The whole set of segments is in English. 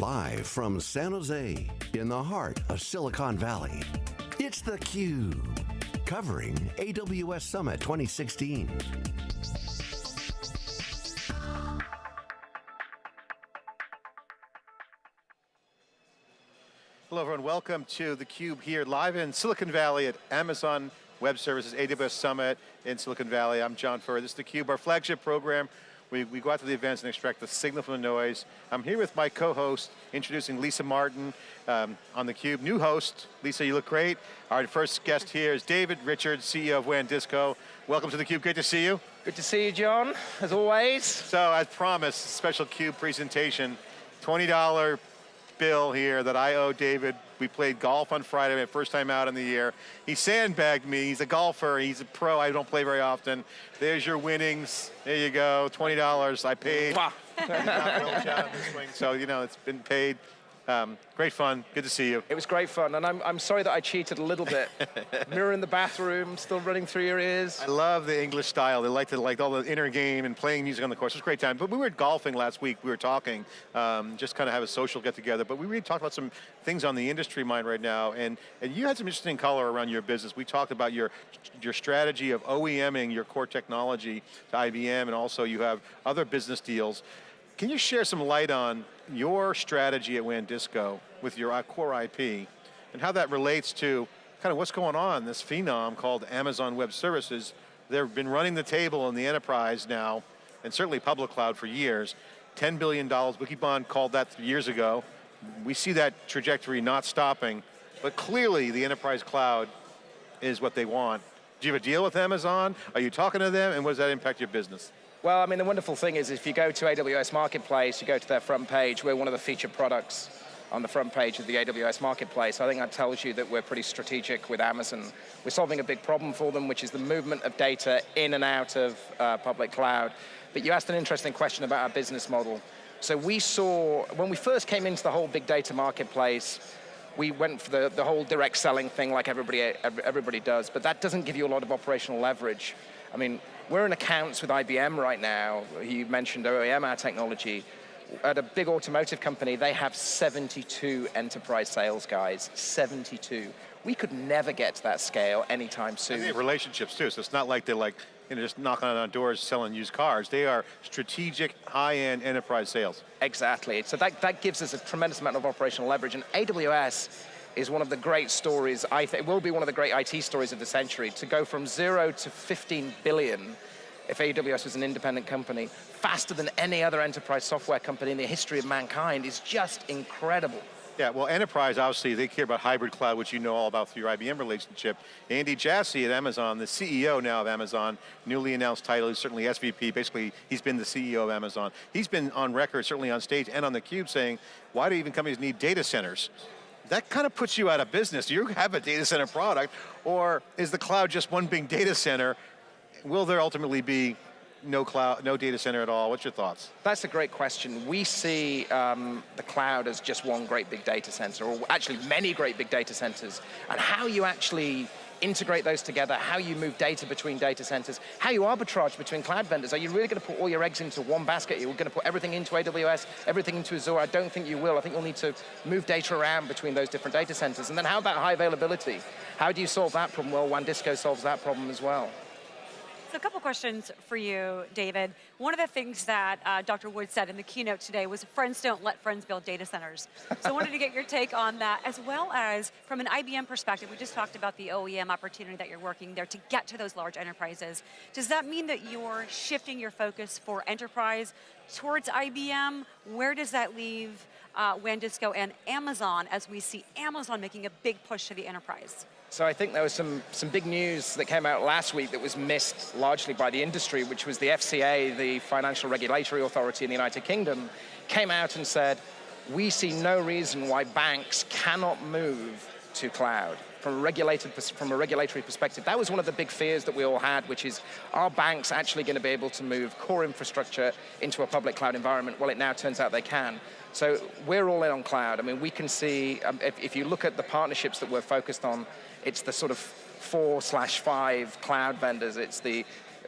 Live from San Jose, in the heart of Silicon Valley, it's theCUBE, covering AWS Summit 2016. Hello everyone, welcome to theCUBE here live in Silicon Valley at Amazon Web Services AWS Summit in Silicon Valley. I'm John Furrier, this is theCUBE, our flagship program we, we go out to the events and extract the signal from the noise. I'm here with my co-host, introducing Lisa Martin um, on theCUBE. New host, Lisa, you look great. Our first guest here is David Richards, CEO of WANdisco. Welcome to theCUBE, great to see you. Good to see you, John, as always. So, as promised, special CUBE presentation, $20 bill here that I owe David. We played golf on Friday, my first time out in the year. He sandbagged me, he's a golfer, he's a pro, I don't play very often. There's your winnings, there you go, $20 I paid. so, you know, it's been paid. Um, great fun, good to see you. It was great fun, and I'm, I'm sorry that I cheated a little bit. Mirror in the bathroom, still running through your ears. I love the English style. They like to like all the inner game and playing music on the course. It was a great time. But we were golfing last week. We were talking, um, just kind of have a social get together. But we really talked about some things on the industry mind right now. And, and you had some interesting color around your business. We talked about your, your strategy of OEMing your core technology to IBM, and also you have other business deals. Can you share some light on your strategy at WANdisco with your core IP and how that relates to kind of what's going on, this phenom called Amazon Web Services. They've been running the table in the enterprise now, and certainly public cloud for years. $10 billion, Wikibon called that years ago. We see that trajectory not stopping, but clearly the enterprise cloud is what they want. Do you have a deal with Amazon? Are you talking to them, and what does that impact your business? Well, I mean, the wonderful thing is if you go to AWS Marketplace, you go to their front page, we're one of the featured products on the front page of the AWS Marketplace. I think that tells you that we're pretty strategic with Amazon. We're solving a big problem for them, which is the movement of data in and out of uh, public cloud. But you asked an interesting question about our business model. So we saw, when we first came into the whole big data marketplace, we went for the, the whole direct selling thing like everybody, everybody does, but that doesn't give you a lot of operational leverage. I mean, we're in accounts with IBM right now. You mentioned OEM, our technology. At a big automotive company, they have 72 enterprise sales guys, 72. We could never get to that scale anytime soon. And they have relationships too, so it's not like they're like, you know, just knocking on doors selling used cars. They are strategic, high-end enterprise sales. Exactly, so that, that gives us a tremendous amount of operational leverage, and AWS is one of the great stories, I think, it will be one of the great IT stories of the century, to go from zero to 15 billion if AWS was an independent company, faster than any other enterprise software company in the history of mankind is just incredible. Yeah, well enterprise, obviously, they care about hybrid cloud, which you know all about through your IBM relationship. Andy Jassy at Amazon, the CEO now of Amazon, newly announced title, he's certainly SVP, basically he's been the CEO of Amazon. He's been on record, certainly on stage and on theCUBE saying, why do even companies need data centers? That kind of puts you out of business. You have a data center product, or is the cloud just one big data center? Will there ultimately be no cloud, no data center at all? What's your thoughts? That's a great question. We see um, the cloud as just one great big data center, or actually many great big data centers, and how you actually integrate those together, how you move data between data centers, how you arbitrage between cloud vendors. Are you really going to put all your eggs into one basket? You're going to put everything into AWS, everything into Azure? I don't think you will. I think you'll need to move data around between those different data centers. And then how about high availability? How do you solve that problem? Well, WANdisco solves that problem as well. So a couple questions for you, David. One of the things that uh, Dr. Wood said in the keynote today was friends don't let friends build data centers. So I wanted to get your take on that, as well as from an IBM perspective, we just talked about the OEM opportunity that you're working there to get to those large enterprises. Does that mean that you're shifting your focus for enterprise towards IBM? Where does that leave uh, WANdisco and Amazon as we see Amazon making a big push to the enterprise? So I think there was some, some big news that came out last week that was missed largely by the industry, which was the FCA, the Financial Regulatory Authority in the United Kingdom, came out and said, we see no reason why banks cannot move to cloud from a, regulated, from a regulatory perspective. That was one of the big fears that we all had, which is, are banks actually going to be able to move core infrastructure into a public cloud environment? Well, it now turns out they can. So we're all in on cloud. I mean, we can see, um, if, if you look at the partnerships that we're focused on, it's the sort of four slash five cloud vendors. It's the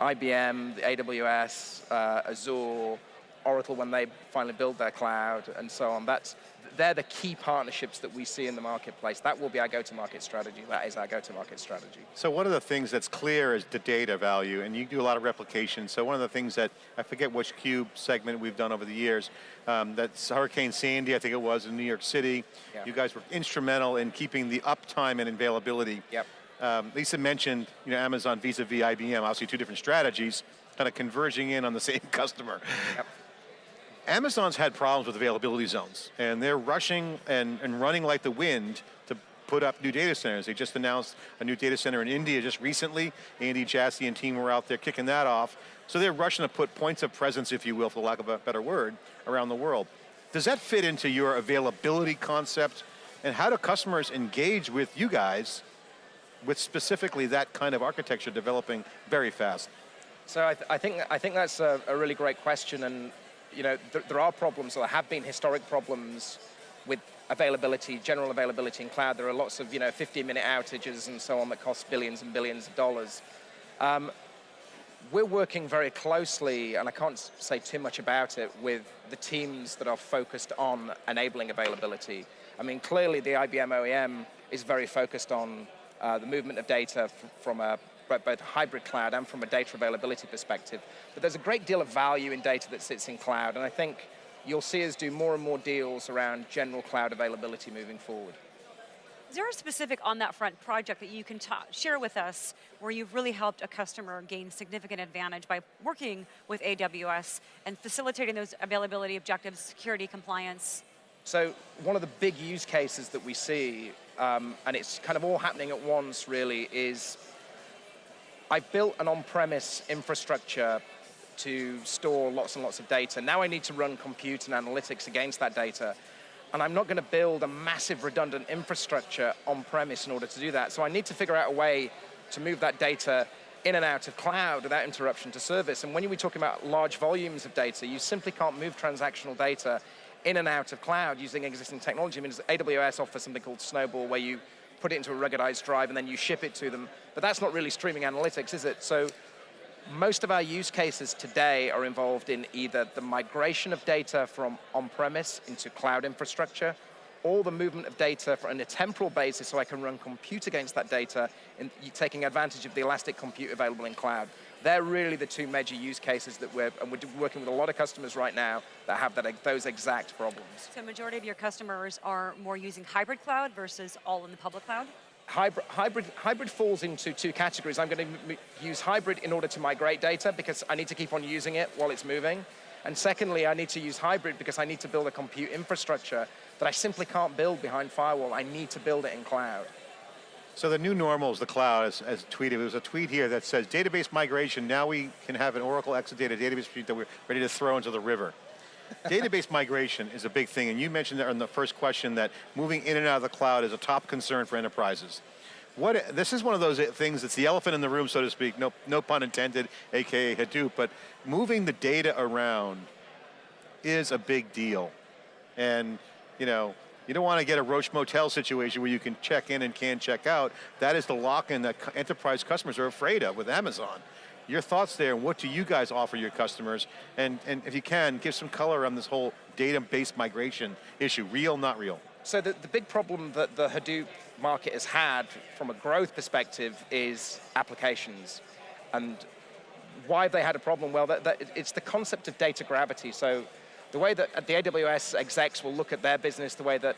IBM, the AWS, uh, Azure, Oracle when they finally build their cloud, and so on. That's they're the key partnerships that we see in the marketplace. That will be our go-to-market strategy. That is our go-to-market strategy. So one of the things that's clear is the data value, and you do a lot of replication. So one of the things that, I forget which Cube segment we've done over the years, um, that's Hurricane Sandy, I think it was, in New York City. Yeah. You guys were instrumental in keeping the uptime and availability. Yep. Um, Lisa mentioned, you know, Amazon vis-a-vis IBM, obviously two different strategies, kind of converging in on the same customer. Yep. Amazon's had problems with availability zones, and they're rushing and, and running like the wind to put up new data centers. They just announced a new data center in India just recently. Andy Jassy and team were out there kicking that off. So they're rushing to put points of presence, if you will, for lack of a better word, around the world. Does that fit into your availability concept? And how do customers engage with you guys with specifically that kind of architecture developing very fast? So I, th I think I think that's a, a, really great question, and you know th there are problems, or there have been historic problems with availability, general availability in cloud. There are lots of you know 15-minute outages and so on that cost billions and billions of dollars. Um, we're working very closely, and I can't say too much about it, with the teams that are focused on enabling availability. I mean, clearly the IBM OEM is very focused on uh, the movement of data from a both hybrid cloud and from a data availability perspective. But there's a great deal of value in data that sits in cloud, and I think you'll see us do more and more deals around general cloud availability moving forward. Is there a specific on that front project that you can share with us where you've really helped a customer gain significant advantage by working with AWS and facilitating those availability objectives, security, compliance? So one of the big use cases that we see, um, and it's kind of all happening at once really, is I built an on-premise infrastructure to store lots and lots of data. Now I need to run compute and analytics against that data. And I'm not going to build a massive redundant infrastructure on-premise in order to do that. So I need to figure out a way to move that data in and out of cloud without interruption to service. And when you're talking about large volumes of data, you simply can't move transactional data in and out of cloud using existing technology. I mean, AWS offers something called Snowball where you put it into a ruggedized drive and then you ship it to them. But that's not really streaming analytics, is it? So most of our use cases today are involved in either the migration of data from on-premise into cloud infrastructure, or the movement of data on a temporal basis so I can run compute against that data, and taking advantage of the elastic compute available in cloud. They're really the two major use cases that we're, and we're working with a lot of customers right now that have that, those exact problems. So majority of your customers are more using hybrid cloud versus all in the public cloud? hybrid, hybrid, hybrid falls into two categories. I'm going to use hybrid in order to migrate data because I need to keep on using it while it's moving. And secondly, I need to use hybrid because I need to build a compute infrastructure that I simply can't build behind firewall. I need to build it in cloud. So the new normal is the cloud, as, as tweeted. There was a tweet here that says, database migration, now we can have an Oracle Exadata database that we're ready to throw into the river. database migration is a big thing, and you mentioned that in the first question that moving in and out of the cloud is a top concern for enterprises. What, this is one of those uh, things that's the elephant in the room, so to speak, no, no pun intended, AKA Hadoop, but moving the data around is a big deal. And, you know, you don't want to get a Roach Motel situation where you can check in and can't check out. That is the lock-in that enterprise customers are afraid of with Amazon. Your thoughts there, and what do you guys offer your customers? And, and if you can, give some color on this whole database migration issue, real, not real. So the, the big problem that the Hadoop market has had from a growth perspective is applications. And why have they had a problem? Well, that, that, it's the concept of data gravity. So the way that uh, the AWS execs will look at their business, the way that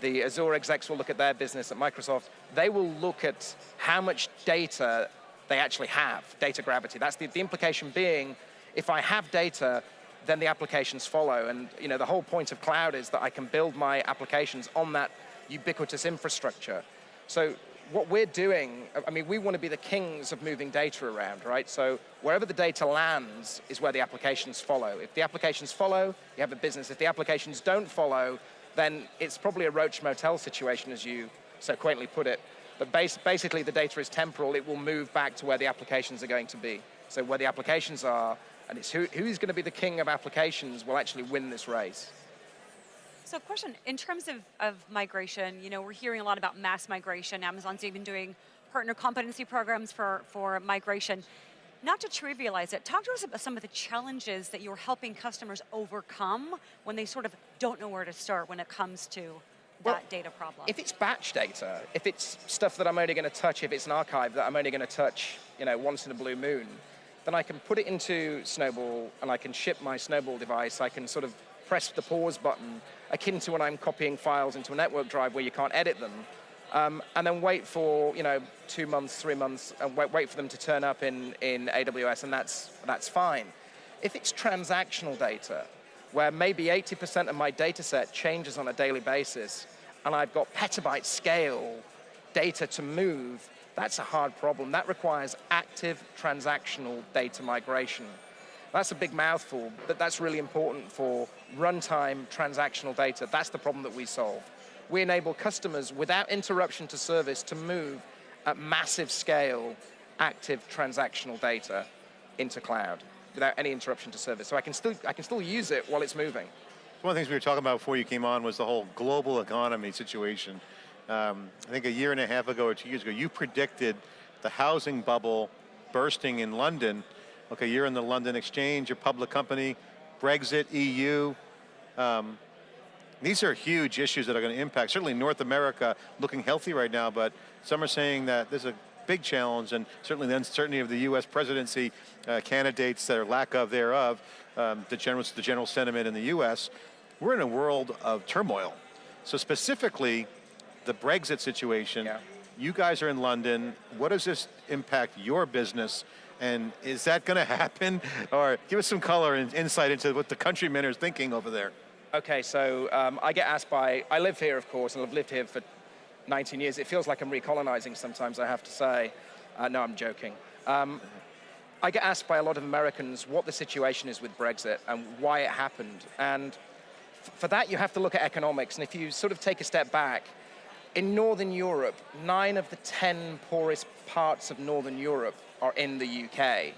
the Azure execs will look at their business at Microsoft, they will look at how much data they actually have, data gravity. That's the, the implication being, if I have data, then the applications follow. And you know, the whole point of cloud is that I can build my applications on that ubiquitous infrastructure. So what we're doing, I mean, we want to be the kings of moving data around, right? So wherever the data lands is where the applications follow. If the applications follow, you have a business. If the applications don't follow, then it's probably a roach motel situation, as you so quaintly put it. But basically, the data is temporal. It will move back to where the applications are going to be. So where the applications are, and it's who, who's going to be the king of applications will actually win this race. So question, in terms of, of migration, you know, we're hearing a lot about mass migration. Amazon's even doing partner competency programs for, for migration. not to trivialize it, talk to us about some of the challenges that you're helping customers overcome when they sort of don't know where to start when it comes to Well, that data problem. If it's batch data, if it's stuff that I'm only going to touch, if it's an archive that I'm only going to touch, you know, once in a blue moon, then I can put it into Snowball and I can ship my Snowball device. I can sort of press the pause button, akin to when I'm copying files into a network drive where you can't edit them, um, and then wait for you know two months, three months, and wait, wait for them to turn up in, in AWS, and that's that's fine. If it's transactional data, where maybe 80% of my data set changes on a daily basis, and I've got petabyte scale data to move, that's a hard problem. That requires active transactional data migration. That's a big mouthful, but that's really important for runtime transactional data. That's the problem that we solve. We enable customers without interruption to service to move at massive scale active transactional data into cloud without any interruption to service. So I can still, I can still use it while it's moving. One of the things we were talking about before you came on was the whole global economy situation. Um, I think a year and a half ago or two years ago, you predicted the housing bubble bursting in London. Okay, you're in the London Exchange, you're a public company, Brexit, EU. Um, these are huge issues that are going to impact, certainly North America looking healthy right now, but some are saying that there's a big challenge and certainly the uncertainty of the US presidency uh, candidates that are lack of thereof, um, the, general, the general sentiment in the US. We're in a world of turmoil. So specifically, the Brexit situation, Yeah. you guys are in London. What does this impact your business? And is that going to happen? Or give us some color and insight into what the countrymen are thinking over there. Okay, so um, I get asked by, I live here, of course, and I've lived here for 19 years. It feels like I'm recolonizing sometimes, I have to say. Uh, no, I'm joking. Um, I get asked by a lot of Americans what the situation is with Brexit and why it happened. And for that, you have to look at economics. And if you sort of take a step back, in Northern Europe, nine of the 10 poorest parts of Northern Europe are in the UK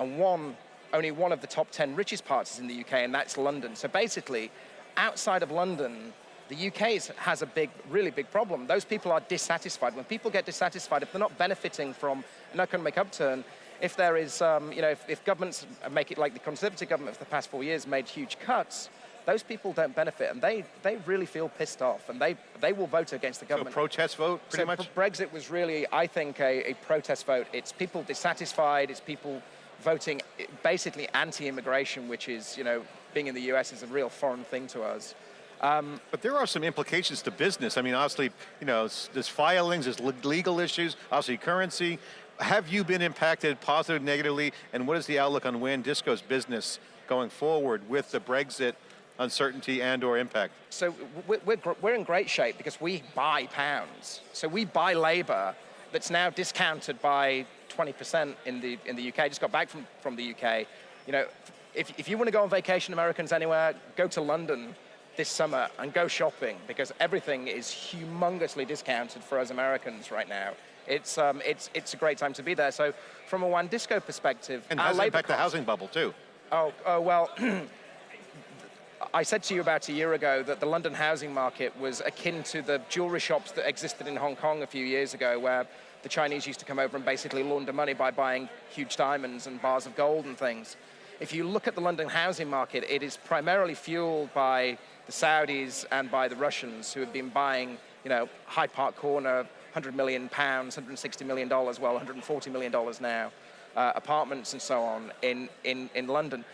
and one, only one of the top 10 richest parts is in the UK, and that's London. So basically, outside of London, the UK has a big, really big problem. Those people are dissatisfied. When people get dissatisfied, if they're not benefiting from an economic upturn, if there is, um, you know, if, if governments make it like the Conservative government for the past four years made huge cuts, those people don't benefit, and they, they really feel pissed off, and they, they will vote against the So a government. protest vote, pretty So much? Brexit was really, I think, a, a protest vote. It's people dissatisfied. It's people voting basically anti-immigration, which is, you know, being in the US is a real foreign thing to us. Um, but there are some implications to business. I mean, obviously, you know, there's filings, there's legal issues, obviously currency. Have you been impacted positively, negatively, and what is the outlook on WANdisco's business going forward with the Brexit uncertainty and or impact? So we're, we're, we're in great shape because we buy pounds. So we buy labor that's now discounted by 20% in the, in the UK. I just got back from, from the UK. You know, if, if you want to go on vacation, Americans anywhere, go to London this summer and go shopping because everything is humongously discounted for us Americans right now. It's, um, it's, it's a great time to be there. So from a Wandisco perspective, And our has it labor impact the housing bubble too? Oh, oh well, I said to you about a year ago that the London housing market was akin to the jewelry shops that existed in Hong Kong a few years ago, where the Chinese used to come over and basically launder money by buying huge diamonds and bars of gold and things. If you look at the London housing market, it is primarily fueled by the Saudis and by the Russians who have been buying, you know, Hyde Park Corner, 100 million pounds, 160 million dollars, well, 140 million dollars now, uh, apartments and so on in, in, in London.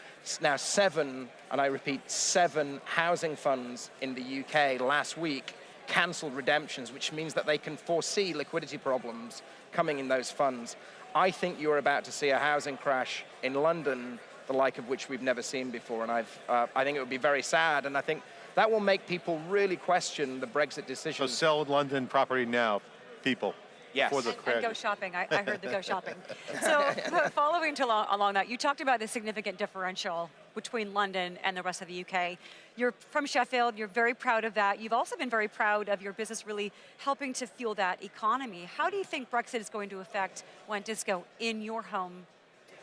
Now, seven, and I repeat, seven housing funds in the UK last week cancelled redemptions, which means that they can foresee liquidity problems coming in those funds. I think you're about to see a housing crash in London, the like of which we've never seen before, and I've, uh, I think it would be very sad, and I think that will make people really question the Brexit decision. So sell London property now, people. Yes. For the And, and go shopping. I, I heard the go shopping. So following to along, along that, you talked about the significant differential between London and the rest of the UK. You're from Sheffield. You're very proud of that. You've also been very proud of your business really helping to fuel that economy. How do you think Brexit is going to affect Disco in your home,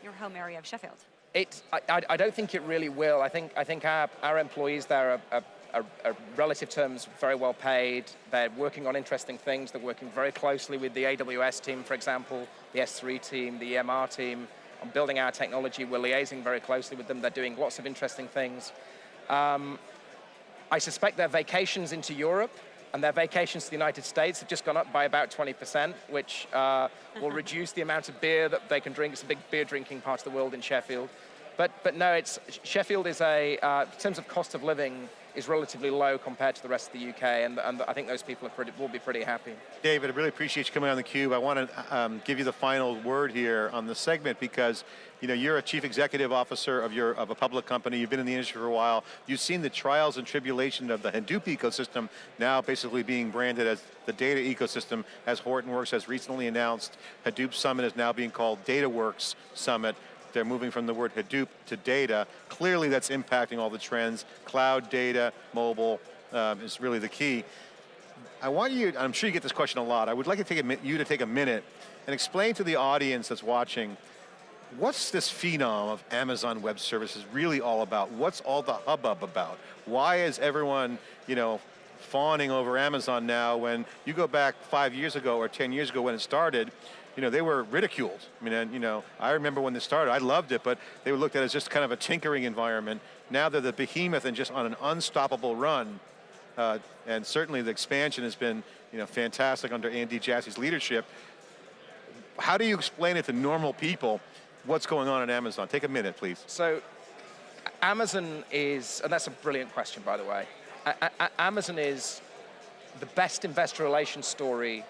your home area of Sheffield? It, I, I- I don't think it really will. I think, I think our, our employees there are, are, are, are relative terms very well paid. They're working on interesting things. They're working very closely with the AWS team, for example, the S3 team, the EMR team. on building our technology. We're liaising very closely with them. They're doing lots of interesting things. Um, I suspect their vacations into Europe and their vacations to the United States have just gone up by about 20%, which uh, will reduce the amount of beer that they can drink. It's a big beer drinking part of the world in Sheffield. But, but no, it's, Sheffield is a, uh, in terms of cost of living, is relatively low compared to the rest of the UK, and, and I think those people pretty, will be pretty happy. David, I really appreciate you coming on theCUBE. I want to um, give you the final word here on the segment because you know, you're a chief executive officer of, your, of a public company, you've been in the industry for a while, you've seen the trials and tribulation of the Hadoop ecosystem now basically being branded as the data ecosystem, as Hortonworks has recently announced. Hadoop Summit is now being called DataWorks Summit. They're moving from the word Hadoop to data. Clearly that's impacting all the trends. Cloud, data, mobile um, is really the key. I want you, I'm sure you get this question a lot, I would like to take a, you to take a minute and explain to the audience that's watching, what's this phenom of Amazon Web Services really all about? What's all the hubbub about? Why is everyone, you know, fawning over Amazon now when you go back five years ago or 10 years ago when it started, you know, they were ridiculed. I mean, and, you know, I remember when they started, I loved it, but they were looked at as just kind of a tinkering environment. Now they're the behemoth and just on an unstoppable run. Uh, and certainly the expansion has been, you know, fantastic under Andy Jassy's leadership. How do you explain it to normal people, what's going on at Amazon? Take a minute, please. So, Amazon is, and that's a brilliant question, by the way. A A Amazon is the best investor relations story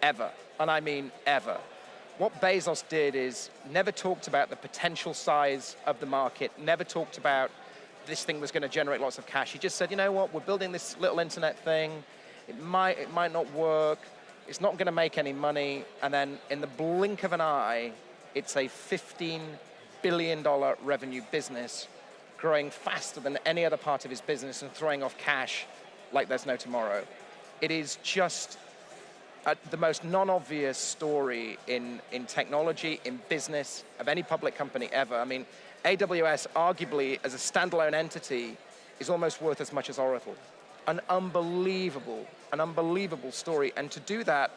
ever and I mean ever. What Bezos did is never talked about the potential size of the market, never talked about this thing was going to generate lots of cash. He just said, you know what, we're building this little internet thing, it might, it might not work, it's not going to make any money, and then in the blink of an eye, it's a $15 billion revenue business growing faster than any other part of his business and throwing off cash like there's no tomorrow. It is just uh, the most non-obvious story in, in technology, in business, of any public company ever. I mean, AWS arguably as a standalone entity is almost worth as much as Oracle. An unbelievable, an unbelievable story. And to do that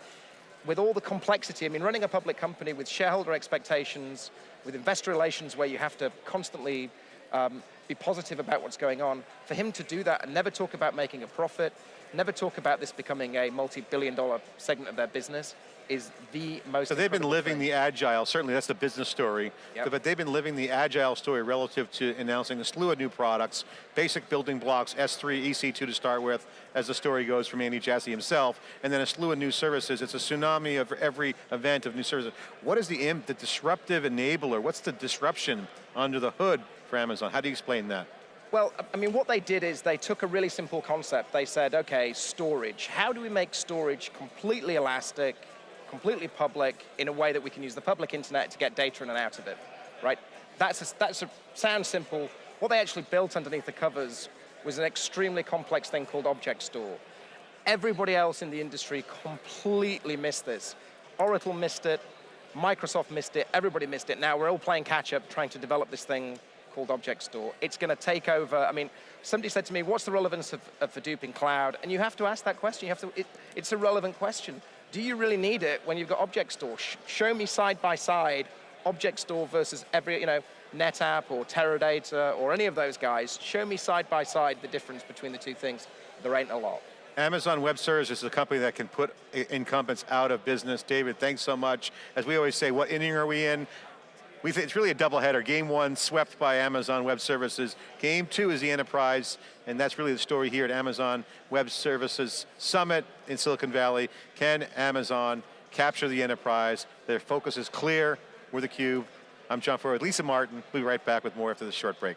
with all the complexity, I mean, running a public company with shareholder expectations, with investor relations where you have to constantly um, be positive about what's going on, for him to do that and never talk about making a profit, never talk about this becoming a multi-billion dollar segment of their business is the most So they've been living thing. the agile, certainly that's the business story, yep. but they've been living the agile story relative to announcing a slew of new products, basic building blocks, S3, EC2 to start with, as the story goes from Andy Jassy himself, and then a slew of new services. It's a tsunami of every event of new services. What is the, the disruptive enabler? What's the disruption under the hood for Amazon? How do you explain that? Well, I mean, what they did is they took a really simple concept. They said, okay, storage. How do we make storage completely elastic, completely public, in a way that we can use the public internet to get data in and out of it, right? That's a, that's a, sounds simple. What they actually built underneath the covers was an extremely complex thing called Object Store. Everybody else in the industry completely missed this. Oracle missed it, Microsoft missed it, everybody missed it. Now we're all playing catch up trying to develop this thing called Object Store. It's going to take over, I mean, somebody said to me, what's the relevance of, of Hadoop in cloud? And you have to ask that question. You have to, it, it's a relevant question. Do you really need it when you've got Object Store? Sh show me side by side Object Store versus every, you know, NetApp or Teradata or any of those guys. Show me side by side the difference between the two things. There ain't a lot. Amazon Web Services is a company that can put incumbents out of business. David, thanks so much. As we always say, what inning are we in? We it's really a doubleheader. Game one swept by Amazon Web Services. Game two is the enterprise, and that's really the story here at Amazon Web Services Summit in Silicon Valley. Can Amazon capture the enterprise? Their focus is clear. We're theCUBE. I'm John Furrier, Lisa Martin. We'll be right back with more after this short break.